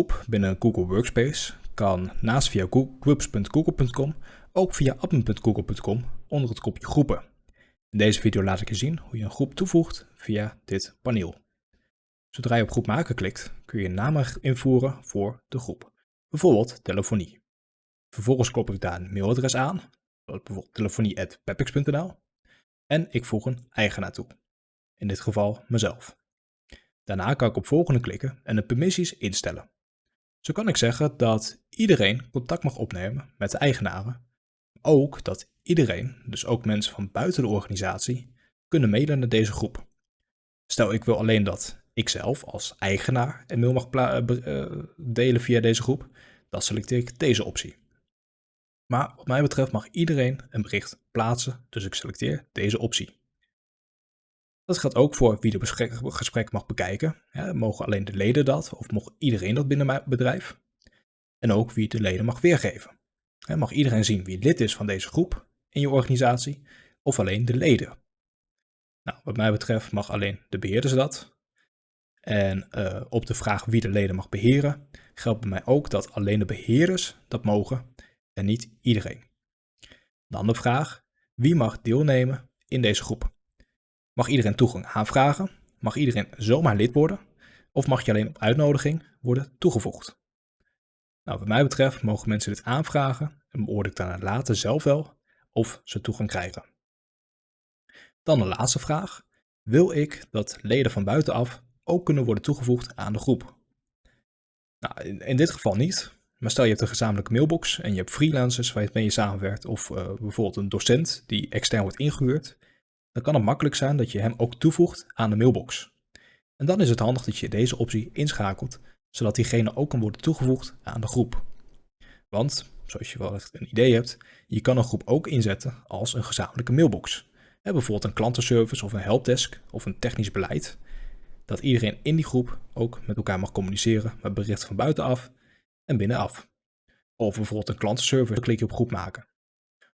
groep binnen Google Workspace kan naast via groups.google.com ook via admin.google.com onder het kopje groepen. In deze video laat ik je zien hoe je een groep toevoegt via dit paneel. Zodra je op groep maken klikt, kun je een naam invoeren voor de groep, bijvoorbeeld telefonie. Vervolgens klop ik daar een mailadres aan, bijvoorbeeld telefonie.pepix.nl en ik voeg een eigenaar toe, in dit geval mezelf. Daarna kan ik op volgende klikken en de permissies instellen. Zo kan ik zeggen dat iedereen contact mag opnemen met de eigenaren. Ook dat iedereen, dus ook mensen van buiten de organisatie, kunnen mailen naar deze groep. Stel ik wil alleen dat ikzelf als eigenaar een mail mag eh, eh, delen via deze groep, dan selecteer ik deze optie. Maar wat mij betreft mag iedereen een bericht plaatsen, dus ik selecteer deze optie. Dat geldt ook voor wie de gesprek mag bekijken. Mogen alleen de leden dat of mag iedereen dat binnen mijn bedrijf? En ook wie de leden mag weergeven. Mag iedereen zien wie lid is van deze groep in je organisatie of alleen de leden? Nou, wat mij betreft mag alleen de beheerders dat. En uh, op de vraag wie de leden mag beheren, geldt bij mij ook dat alleen de beheerders dat mogen en niet iedereen. Dan de vraag, wie mag deelnemen in deze groep? Mag iedereen toegang aanvragen? Mag iedereen zomaar lid worden? Of mag je alleen op uitnodiging worden toegevoegd? Nou, wat mij betreft mogen mensen dit aanvragen en beoordeel ik daarna later zelf wel of ze toegang krijgen. Dan de laatste vraag. Wil ik dat leden van buitenaf ook kunnen worden toegevoegd aan de groep? Nou, in, dit geval niet, maar stel je hebt een gezamenlijke mailbox en je hebt freelancers waar je mee samenwerkt of uh, bijvoorbeeld een docent die extern wordt ingehuurd, dan kan het makkelijk zijn dat je hem ook toevoegt aan de mailbox. En dan is het handig dat je deze optie inschakelt, zodat diegene ook kan worden toegevoegd aan de groep. Want, zoals je wel echt een idee hebt, je kan een groep ook inzetten als een gezamenlijke mailbox. bijvoorbeeld een klantenservice of een helpdesk of een technisch beleid. Dat iedereen in die groep ook met elkaar mag communiceren met berichten van buitenaf en binnenaf. Of bijvoorbeeld een klantenservice, klik je op groep maken.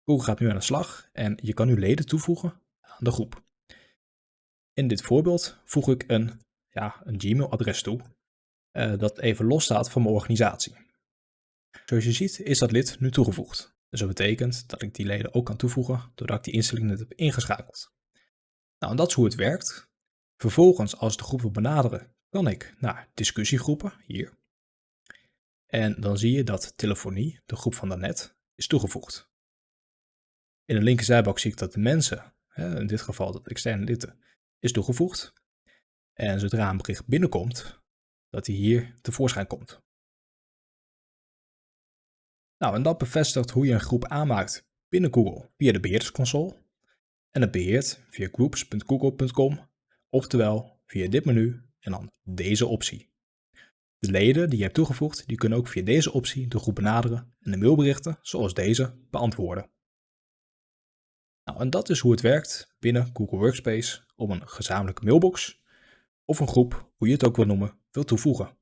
Google gaat nu aan de slag en je kan nu leden toevoegen de groep. In dit voorbeeld voeg ik een, ja, een Gmail-adres toe uh, dat even los staat van mijn organisatie. Zoals je ziet is dat lid nu toegevoegd. Dus dat betekent dat ik die leden ook kan toevoegen doordat ik die instelling net heb ingeschakeld. Nou, en dat is hoe het werkt. Vervolgens, als de groep wil benaderen, kan ik naar discussiegroepen, hier. En dan zie je dat telefonie, de groep van daarnet, is toegevoegd. In de linkerzijbalk zie ik dat de mensen in dit geval dat externe lid is toegevoegd. En zodra een bericht binnenkomt, dat hij hier tevoorschijn komt. Nou, en dat bevestigt hoe je een groep aanmaakt binnen Google via de beheerdersconsole. En het beheert via groups.google.com, oftewel via dit menu en dan deze optie. De leden die je hebt toegevoegd, die kunnen ook via deze optie de groep benaderen en de mailberichten, zoals deze, beantwoorden. Nou, en dat is hoe het werkt binnen Google Workspace om een gezamenlijke mailbox of een groep, hoe je het ook wil noemen, wil toevoegen.